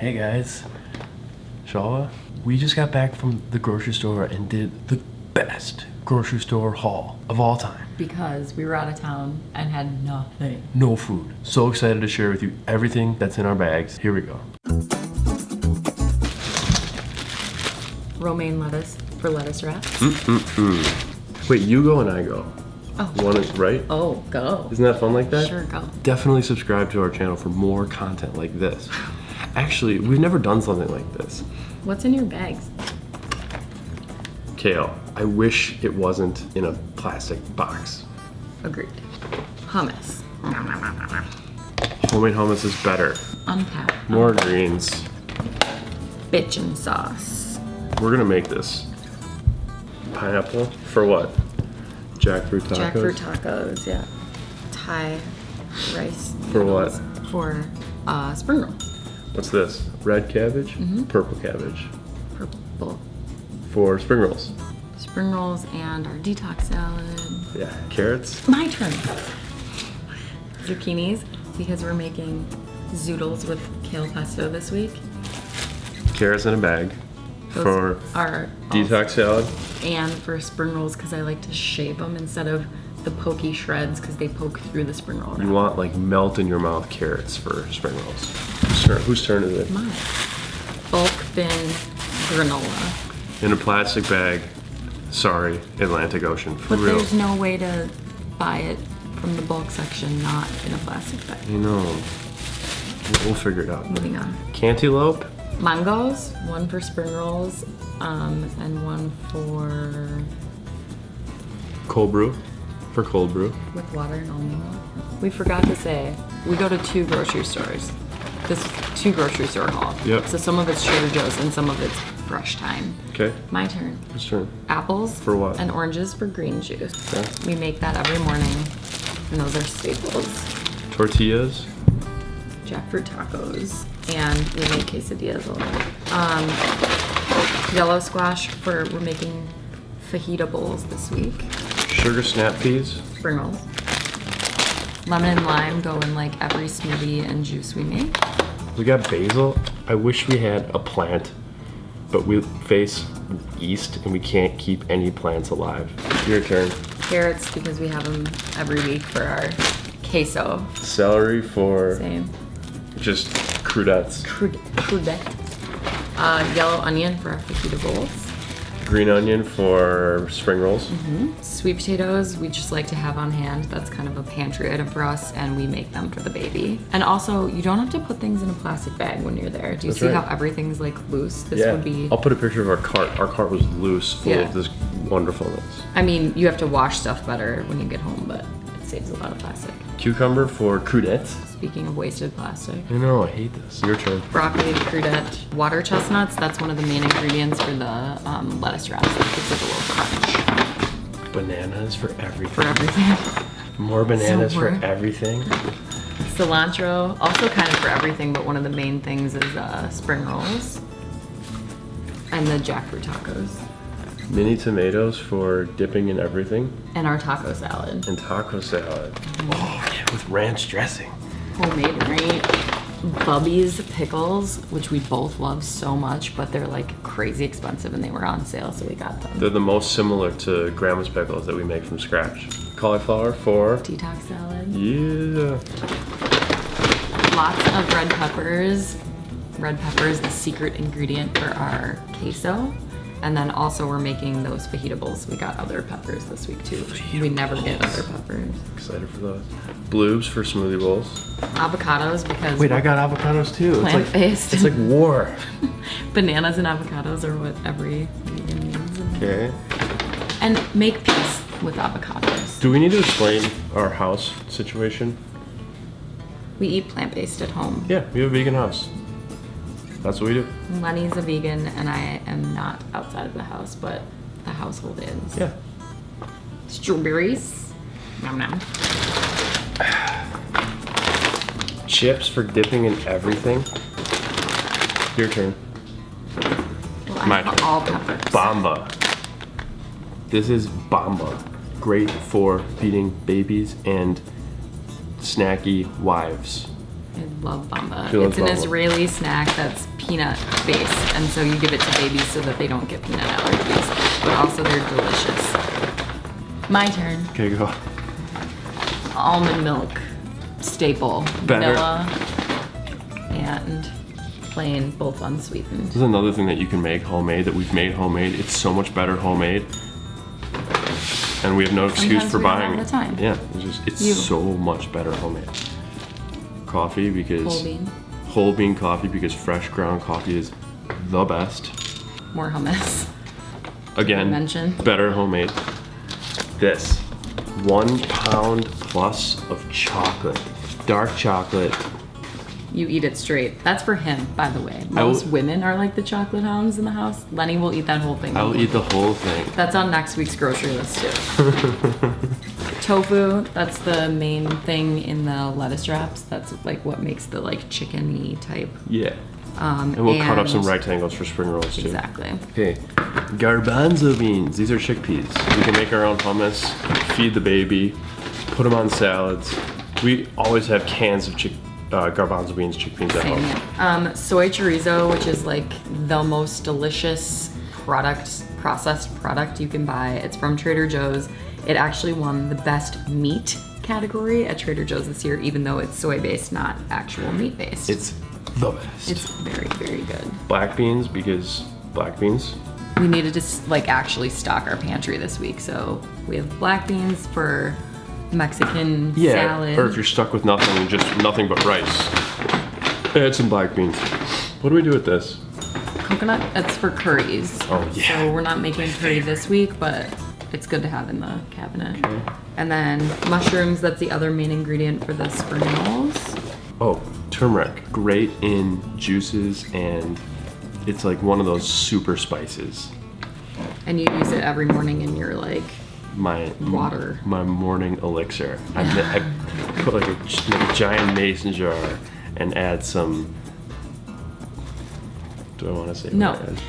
Hey guys, Shawa. We just got back from the grocery store and did the best grocery store haul of all time. Because we were out of town and had nothing. No food. So excited to share with you everything that's in our bags. Here we go. Romaine lettuce for lettuce wraps. Wait, you go and I go. Oh. One is right? Oh, go. Isn't that fun like that? Sure, go. Definitely subscribe to our channel for more content like this. Actually, we've never done something like this. What's in your bags? Kale, I wish it wasn't in a plastic box. Agreed. Hummus. Homemade hummus is better. Unpack. More greens. Bitchin' sauce. We're gonna make this. Pineapple for what? Jackfruit tacos. Jackfruit tacos, yeah. Thai rice. For what? For uh, spring roll. What's this? Red cabbage? Mm-hmm. Purple cabbage. Purple. For spring rolls. Spring rolls and our detox salad. Yeah. Carrots. My turn. Zucchinis, because we're making zoodles with kale pesto this week. Carrots in a bag. Those For are detox salad. and for spring rolls because I like to shape them instead of the pokey shreds because they poke through the spring roll. You want like melt in your mouth carrots for spring rolls. Whose turn, whose turn is it? Mine. Bulk bin granola. In a plastic bag. Sorry, Atlantic Ocean. For But real. there's no way to buy it from the bulk section, not in a plastic bag. You know. We'll figure it out. Moving on. Cantaloupe. Mangoes, one for spring rolls, um, and one for Cold brew. For cold brew. with water and almond milk. We forgot to say we go to two grocery stores. This two grocery store haul. Yep. So some of it's Trader Joe's and some of it's Brush Time. Okay. My turn. Whose turn? Apples For what? and oranges for green juice. Okay. We make that every morning, and those are staples. Tortillas. Jackfruit tacos, and we make quesadillas a lot. Um, yellow squash for we're making fajita bowls this week. Sugar snap peas. Spring rolls. Lemon and lime go in like every smoothie and juice we make. We got basil. I wish we had a plant, but we face east and we can't keep any plants alive. Your turn. Carrots because we have them every week for our queso. Celery for Same. just crudettes. Crude, crudette. Uh, yellow onion for our fajita bowls. Green onion for spring rolls. Mm-hmm. Sweet potatoes, we just like to have on hand. That's kind of a pantry item for us, and we make them for the baby. And also, you don't have to put things in a plastic bag when you're there. Do you That's see right. how everything's like loose? This yeah. would be. I'll put a picture of our cart. Our cart was loose, full Yeah. of this wonderfulness. I mean, you have to wash stuff better when you get home, but it saves a lot of plastic. Cucumber for crudettes. Speaking of wasted plastic. I know, I hate this. Your turn. Broccoli, crudette, water chestnuts. That's one of the main ingredients for the um, lettuce wraps. It gives it a little crunch Bananas for everything. for everything. More bananas for more. everything. Cilantro, also kind of for everything, but one of the main things is uh, spring rolls and the jackfruit tacos Mini tomatoes for dipping in everything. and our taco salad. And taco salad. Oh, yeah, with ranch dressing. Homemade right? Bubby's pickles, which we both love so much, but they're like crazy expensive and they were on sale, so we got them. They're the most similar to grandma's pickles that we make from scratch. Cauliflower for Detox salad. yeah. Lots of red peppers. Red pepper is the secret ingredient for our queso. And then also we're making those fajita bowls. We got other peppers this week too. we never get other peppers. Excited for those. Blues for smoothie bowls. Avocados because Wait, I got avocados too. It's like Plant-based. it's like war. bananas and avocados are what every vegan needs. Okay. And make peace with avocados. Do we need to explain our house situation? We eat plant-based at home. Yeah, we have a vegan house. That's what we do. Lenny's a vegan and I am not outside of the house, but the household is. Yeah. Strawberries. Nom nom. Chips for dipping in everything. Your turn. Well, My have turn. all peppers. Bamba. This is Bamba. Great for feeding babies and snacky wives. I love bamba. She loves It's an bamba. Israeli snack that's peanut based, and so you give it to babies so that they don't get peanut allergies. But also they're delicious. My turn. Okay, go. Almond milk, staple, Better. vanilla, and plain, both unsweetened. This is another thing that you can make homemade that we've made homemade. It's so much better homemade. And we have no excuse Sometimes for buying time. Yeah, it's just it's You. so much better homemade. Coffee because Whole bean, whole bean coffee because fresh ground coffee is the best. more hummus. Again, Mention. better homemade. This one pound plus of chocolate, dark chocolate. You eat it straight. That's for him, by the way. I will- Most women are like the chocolate hounds in the house. Lenny will eat that whole thing. I'll eat the whole thing. That's on next week's grocery list too. Tofu, that's the main thing in the lettuce wraps. That's like what makes the like chickeny type. Yeah. Um, And we'll cut up some rectangles for spring rolls too. Exactly. Okay, garbanzo beans. These are chickpeas. We can make our own hummus, feed the baby, put them on salads. We always have cans of chick, uh, garbanzo beans, chickpeas at home. Um, soy chorizo, which is like the most delicious product, processed product you can buy. It's from Trader Joe's. It actually won the best meat category at Trader Joe's this year, even though it's soy based, not actual meat based. It's the best. It's very, very good. black beans because black beans. We needed to like actually stock our pantry this week, so we have black beans for Mexican Yeah, salad. or if you're stuck with nothing, just nothing but rice, add some black beans. What do we do with this? coconut, it's for curries. Oh, yeah. So we're not making curry this week, but it's good to have in the cabinet. And then mushrooms, that's the other main ingredient for the spring rolls. Oh, turmeric. Great in juices and it's like one of those super spices. And you use it every morning in your like my Water. my morning elixir. I, I put like a, like a giant mason jar and add some. Do I want to say? No. I add?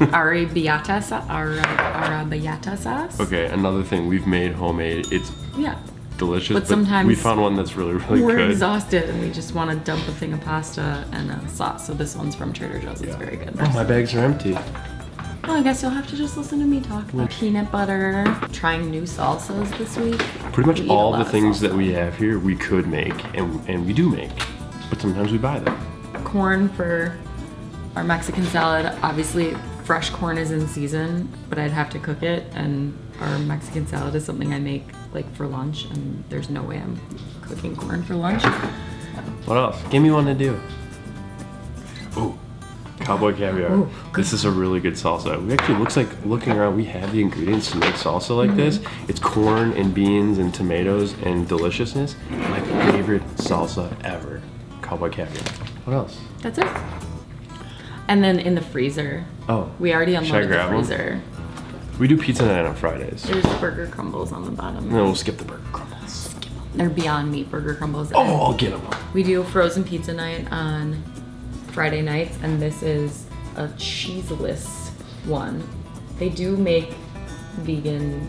arrabbiata sauce. Arrabbiata sauce. Okay, another thing we've made homemade. It's Yeah. delicious, But sometimes we found one that's really really good. We're exhausted and we just want to dump a thing of pasta and a sauce. So this one's from Trader Joe's. It's very good. Oh, my bags are empty. Well, I guess you'll have to just listen to me talk about peanut butter. Trying new salsas this week. Pretty much We all the things that we have here we could make and and we do make, but sometimes we buy them. corn for our Mexican salad. Obviously, fresh corn is in season, but I'd have to cook it. And our Mexican salad is something I make like for lunch, and there's no way I'm cooking corn for lunch. What else? Give me one to do. Ooh, cowboy caviar. Ooh, this is a really good salsa. We actually looks like looking around. We have the ingredients to make salsa like this. Mm-hmm. It's corn and beans and tomatoes and deliciousness. My favorite salsa ever. Cowboy caviar. What else? That's it. And then in the freezer, Oh, we already unloaded the grab one? freezer. we do pizza night on Fridays. There's burger crumbles on the bottom. No, we'll skip the burger crumbles. They're Beyond Meat burger crumbles. Oh, I'll get them. We do frozen pizza night on Friday nights, and this is a cheeseless one. They do make vegan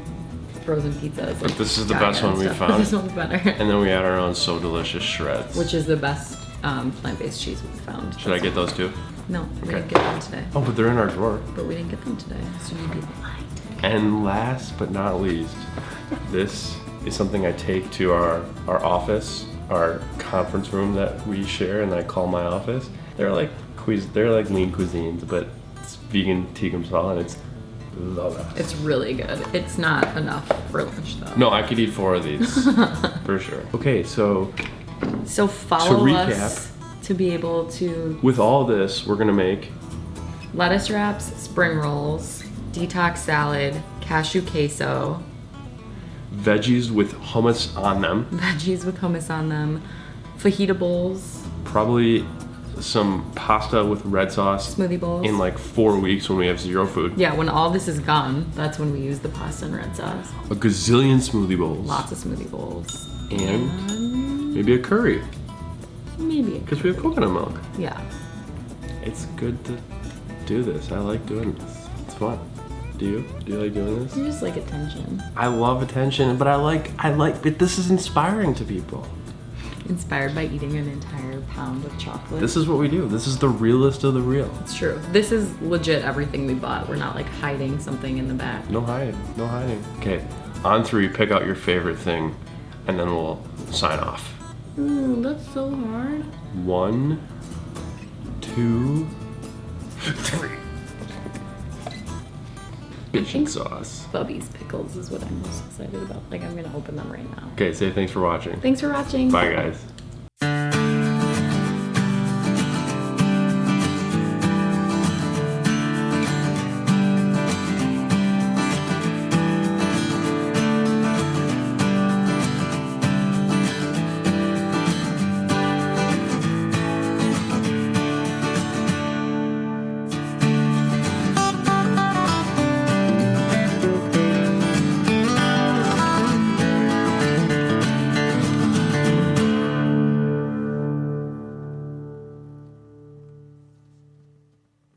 frozen pizzas. But this is the best one we stuff, found. This one's better. And then we add our own so delicious shreds. Which is the best um, plant-based cheese we've found. Should I get those too? No, we didn't get them today. Oh, but they're in our drawer. But we didn't get them today, so you'd be blind. And last but not least, this is something I take to our, our office, our conference room that we share, and I call my office. They're like cuis- they're like lean cuisines, but it's vegan tikka masala, and it's the best. It's really good. It's not enough for lunch though. no, I could eat four of these for sure. Okay, so So follow recap- us to be able to with all this, we're gonna make lettuce wraps, spring rolls, detox salad, cashew queso, veggies with hummus on them, veggies with hummus on them, fajita bowls, probably some pasta with red sauce smoothie bowls. in like four weeks when we have zero food. yeah, when all this is gone, that's when we use the pasta and red sauce. A gazillion smoothie bowls. Lots of smoothie bowls. And And maybe a curry maybe. because we have coconut milk. Yeah. It's good to do this. I like doing this. It's fun. Do you? Do you like doing this? You just like attention. I love attention, but I like I like but this is inspiring to people. Inspired by eating an entire pound of chocolate. This is what we do. This is the realest of the real. it's true. This is legit everything we bought. We're not like hiding something in the back. No hiding. No hiding. Okay, on three, pick out your favorite thing, and then we'll sign off. Ooh, that's so hard. One, two, three. Bitchin' sauce. Bubby's pickles is what I'm most excited about. Like I'm gonna open them right now. Okay, say thanks for watching. Thanks for watching. Bye, guys.